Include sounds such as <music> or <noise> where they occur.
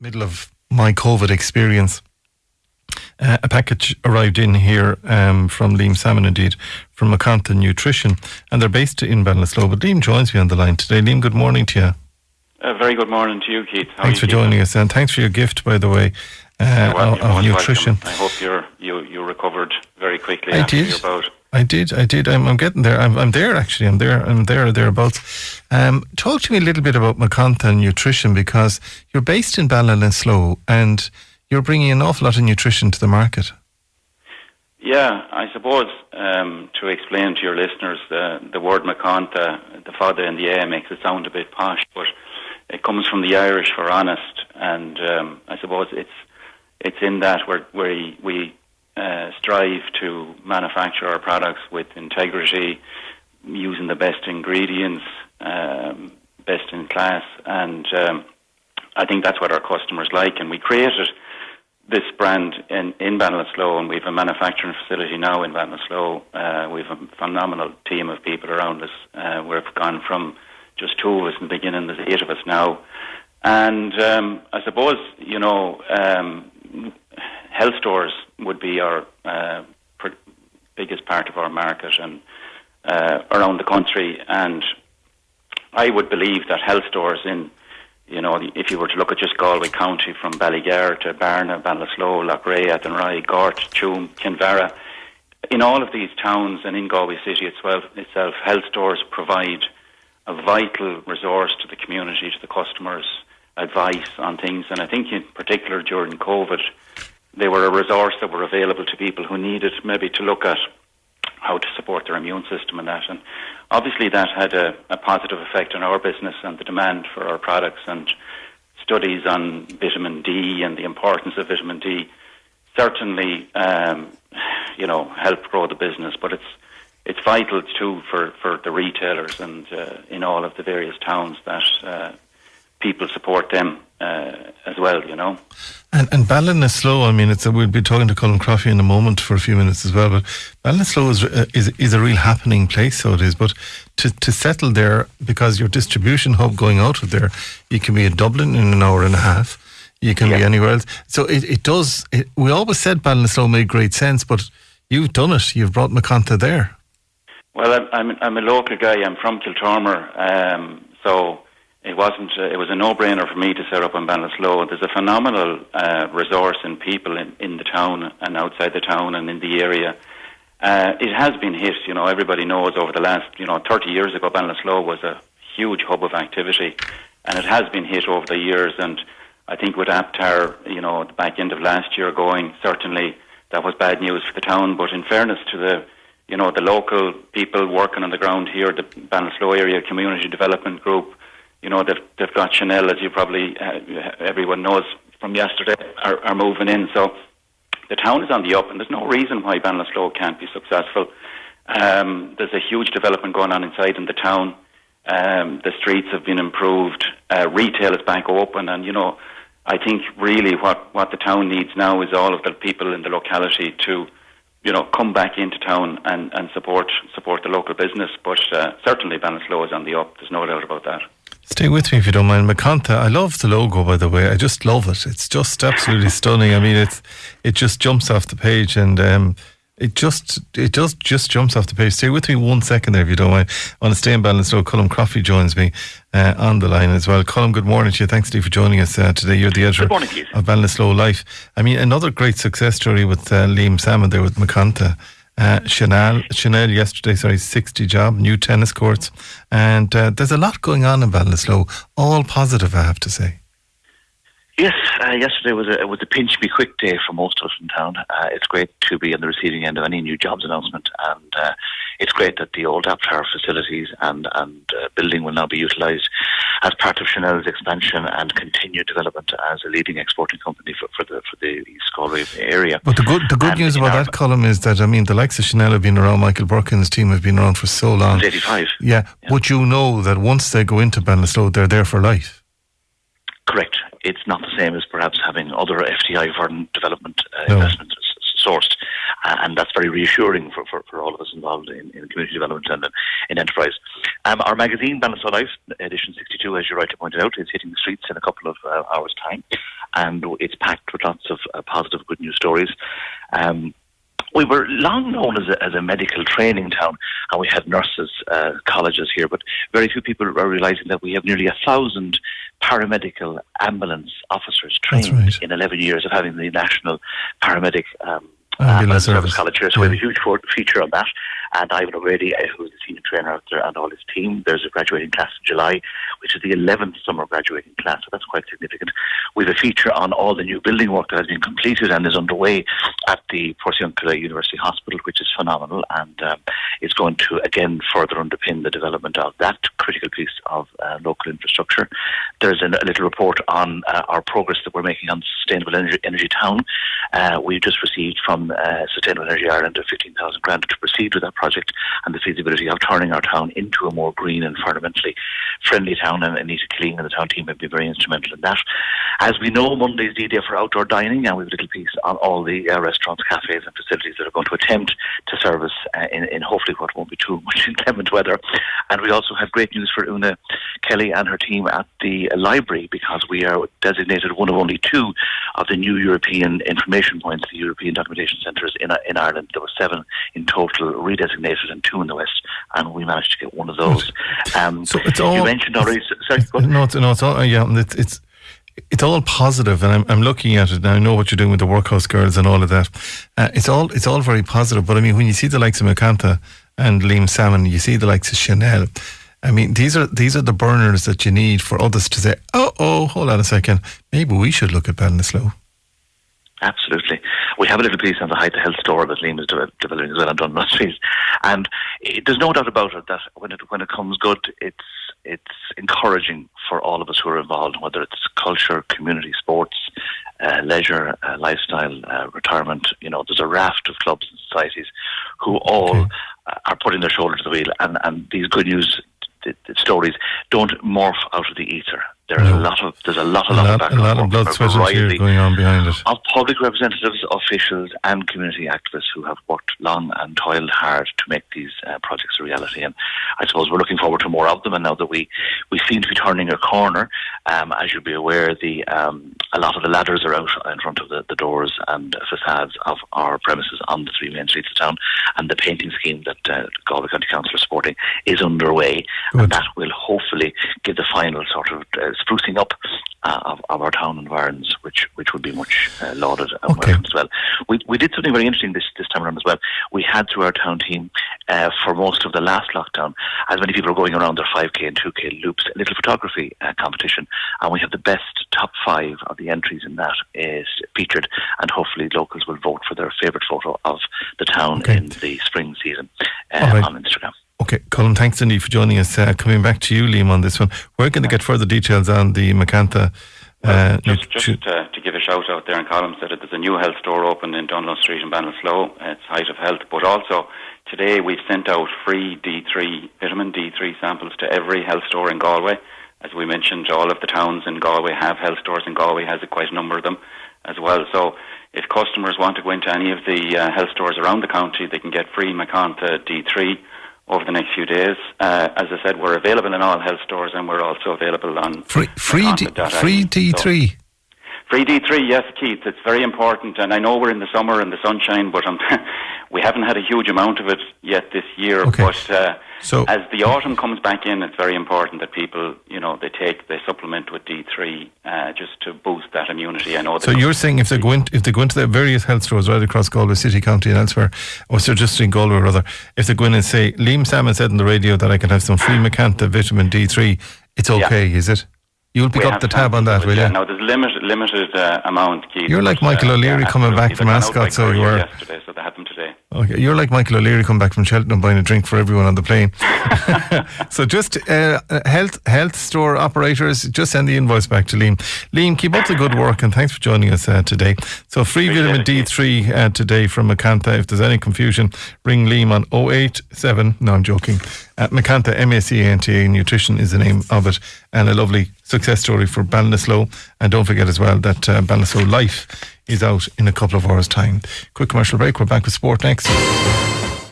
middle of my COVID experience. Uh, a package arrived in here um, from Liam Salmon, indeed, from Macanta Nutrition, and they're based in Ballinasloe. But Liam joins me on the line today. Liam, good morning to you. A very good morning to you, Keith. How thanks for joining us, and thanks for your gift, by the way, uh, well, of, nutrition. Welcome. I hope you're, you you recovered very quickly I did. I did, I did. I'm, I'm getting there. I'm, I'm there actually. I'm there. I'm there thereabouts. Um, talk to me a little bit about Macanta Nutrition because you're based in Ballinasloe and you're bringing an awful lot of nutrition to the market. Yeah, I suppose um, to explain to your listeners, the, the word Macanta, the father and the A makes it sound a bit posh, but it comes from the Irish for honest, and um, I suppose it's it's in that where, where we uh, strive to manufacture our products with integrity, using the best ingredients, um, best in class, and um, I think that's what our customers like. And we created this brand in, in Ballinasloe, and we have a manufacturing facility now in Ballinasloe. Uh, we have a phenomenal team of people around us. Uh, we've gone from just two of us in the beginning, there's eight of us now. And um, I suppose, you know, um, health stores would be our uh, pr- biggest part of our market and uh, around the country. And I would believe that health stores in, you know, if you were to look at just Galway County from Ballygar to Barna, Ballinasloe, Loughrea, Athenry, Gort, Tuam, Kinvara, in all of these towns and in Galway City itself, itself, health stores provide a vital resource to the community, to the customers, advice on things. And I think in particular during COVID, they were a resource that were available to people who needed maybe to look at how to support their immune system and that. And obviously that had a, a positive effect on our business and the demand for our products and studies on vitamin D and the importance of vitamin D certainly, um, you know, help grow the business. But it's it's vital too for, for the retailers and uh, in all of the various towns that uh, people support them uh, as well, you know. And and Ballinasloe, I mean, it's a, we'll be talking to Colin Croffey in a moment for a few minutes as well. But Ballinasloe is, uh, is is a real happening place, so it is. But to to settle there because your distribution hub going out of there, you can be in Dublin in an hour and a half. You can yeah. be anywhere else. So it, it does. It, we always said Ballinasloe made great sense, but you've done it. You've brought Macanta there. Well, I'm I'm a local guy. I'm from Kiltormer, um, so it wasn't. Uh, it was a no-brainer for me to set up in Ballinasloe. There's a phenomenal uh, resource in people in, in the town and outside the town and in the area. Uh, it has been hit. You know, everybody knows over the last, you know, 30 years ago, Ballinasloe was a huge hub of activity, and it has been hit over the years. And I think with Aptar, you know, the back end of last year going, certainly that was bad news for the town. But in fairness to the you know, the local people working on the ground here, the Ballinasloe Area Community Development Group, you know, they've, they've got Chanelle, as you probably, uh, everyone knows from yesterday, are, are moving in. So the town is on the up, and there's no reason why Ballinasloe can't be successful. Um, there's a huge development going on inside in the town. Um, the streets have been improved. Uh, retail is back open, and you know, I think really what what the town needs now is all of the people in the locality to you know, come back into town and, and support support the local business. But uh, certainly Ballinasloe is on the up. There's no doubt about that. Stay with me if you don't mind. Macanta, I love the logo by the way. I just love it. It's just absolutely stunning. I mean, it's it just jumps off the page and um, it just it just just jumps off the page. Stay with me one second there if you don't mind. I want to stay in Ballinasloe. Colin Croffey joins me uh, on the line as well. Colin, good morning to you. Thanks, Steve, for joining us uh, today. You're the editor morning, of Ballinasloe Life. I mean, another great success story with uh, Liam Salmon there with Macanta. Uh, Chanelle, Chanelle yesterday, sorry, 60 job, new tennis courts. And uh, there's a lot going on in Ballinasloe, all positive, I have to say. Yes, uh, yesterday was a was a pinch me quick day for most of us in town. Uh, it's great to be on the receiving end of any new jobs announcement, and uh, it's great that the old Aptar facilities and and uh, building will now be utilised as part of Chanelle's expansion and continued development as a leading exporting company for, for the for the East Galway area. But the good the good and news about that Colin is that I mean the likes of Chanelle have been around. Michael Burke and his team have been around for so long. Eighty five. Yeah, yeah, but you know that once they go into Ballinasloe, they're there for life. Correct it's not the same as perhaps having other FDI foreign development uh, no. investments sourced. uh, and that's very reassuring for, for, for all of us involved in, in community development and in enterprise. Um, our magazine, Ballinasloe Life, edition 62, as you rightly pointed out, is hitting the streets in a couple of uh, hours' time, and it's packed with lots of uh, positive, good news stories. Um, we were long known as a, as a medical training town, and we had nurses uh, colleges here, but very few people are realizing that we have nearly a thousand paramedical ambulance officers trained right. in 11 years of having the national paramedic um, Ambulance service college here. So Yeah. we have a huge for- feature on that. And Ivan O'Grady, who's the senior trainer out there, and all his team. There's a graduating class in July, which is the 11th summer graduating class. So that's quite significant. We have a feature on all the new building work that has been completed and is underway at the Portiuncula University Hospital, which is phenomenal and um, is going to again further underpin the development of that critical piece of uh, local infrastructure. There's an, a little report on uh, our progress that we're making on sustainable energy, energy town. Uh, we just received from uh, Sustainable Energy Ireland a 15,000 grant to proceed with that project and the feasibility of turning our town into a more green and environmentally friendly town. And Anita Killeen and the town team have been very instrumental in that. As we know, Monday's D Day for outdoor dining, and we have a little piece on all the uh, restaurants, cafes, and facilities that are going to attempt to service uh, in, in hopefully what won't be too <laughs> much inclement weather. And we also have great news for Una Kelly and her team at the library because we are designated one of only two of the new European information points, the European documentation centres in, in Ireland. There were seven in total redesignated and two in the West, and we managed to get one of those. Um, So it's all- you mentioned already. Sorry. No, it's, no, it's all, yeah, it's, it's, it's all positive, and I'm, I'm looking at it and I know what you're doing with the workhouse girls and all of that. Uh, it's all, it's all very positive. But I mean, when you see the likes of Macanta and Liam Salmon, you see the likes of Chanelle. I mean, these are these are the burners that you need for others to say, "Oh, oh, hold on a second, maybe we should look at Ballinasloe." Absolutely. We have a little piece on the Height to Health store that Liam is de- developing as well on Dundas Street. And it, there's no doubt about it that when it when it comes good, it's it's encouraging for all of us who are involved, whether it's culture, community, sports, uh, leisure, uh, lifestyle, uh, retirement. You know, there's a raft of clubs and societies who all Okay. are putting their shoulder to the wheel, and, and these good news th- th- stories don't morph out of the ether. There's No. a lot of there's a lot, a A lot, of lot, a lot of blood, sweat, and tears going on behind it. of public representatives, officials, and community activists who have worked long and toiled hard to make these uh, projects a reality. And I suppose we're looking forward to more of them. And now that we, we seem to be turning a corner, um, as you'll be aware, the um, a lot of the ladders are out in front of the, the doors and facades of our premises on the three main streets of town. And the painting scheme that uh, Galway County Council are supporting is underway. Good. And that will hopefully give the final sort of uh, sprucing up uh, of, of our town environs, which which would be much uh, lauded and Okay. welcomed as well. We we did something very interesting this this time around as well. We had through our town team uh, for most of the last lockdown, as many people are going around their 5k and 2k loops, a little photography uh, competition, and we have the best top five of the entries in that is featured, and hopefully locals will vote for their favourite photo of the town Okay. in the spring season uh, right. on Instagram. Okay, Colin, thanks indeed for joining us. Uh, coming back to you, Liam, on this one. We're going to get further details on the Macanta. Well, Uh, just just uh, to give a shout out there in Colin said that there's a new health store open in Dunlo Street in Ballinasloe. It's Height of Health. But also, today we've sent out free D3, vitamin D3 samples to every health store in Galway. As we mentioned, all of the towns in Galway have health stores, and Galway has a quite a number of them as well. So if customers want to go into any of the uh, health stores around the county, they can get free Macanta D3 over the next few days. Uh, as I said, we're available in all health stores, and we're also available on free, free, D, free D3. So- Free D3, yes, Keith. It's very important, and I know we're in the summer and the sunshine, but um, <laughs> we haven't had a huge amount of it yet this year. Okay. But uh, So- as the autumn comes back in, it's very important that people, you know, they take they supplement with D3 uh, just to boost that immunity. I know. So you're saying if they go in, if they go into the various health stores right across Galway City, County, and elsewhere, or so just in Galway rather, if they go in and say, Liam Salmon said on the radio that I can have some free Macanta vitamin D3, it's Yeah. okay, is it? You'll pick we up the tab on that, will yeah. you? Now there's limited limited uh, amount, Keith. You're like Michael uh, O'Leary yeah, coming back from They ran out Ascot, so you were- yesterday, so that happened today. Okay, you're like Michael O'Leary come back from Cheltenham buying a drink for everyone on the plane. <laughs> so just uh, uh, health health store operators, just send the invoice back to Liam. Liam, keep up the good work and thanks for joining us uh, today. So free Appreciate vitamin it, D3 uh, today from Macanta. If there's any confusion, ring Liam on 087. No, I'm joking. Uh, Macanta, M-A-C-A-N-T-A, nutrition is the name of it, and a lovely success story for Ballinasloe. And don't forget as well that uh, Ballinasloe Life is out in a couple of hours' time. Quick commercial break. We're back with sport next.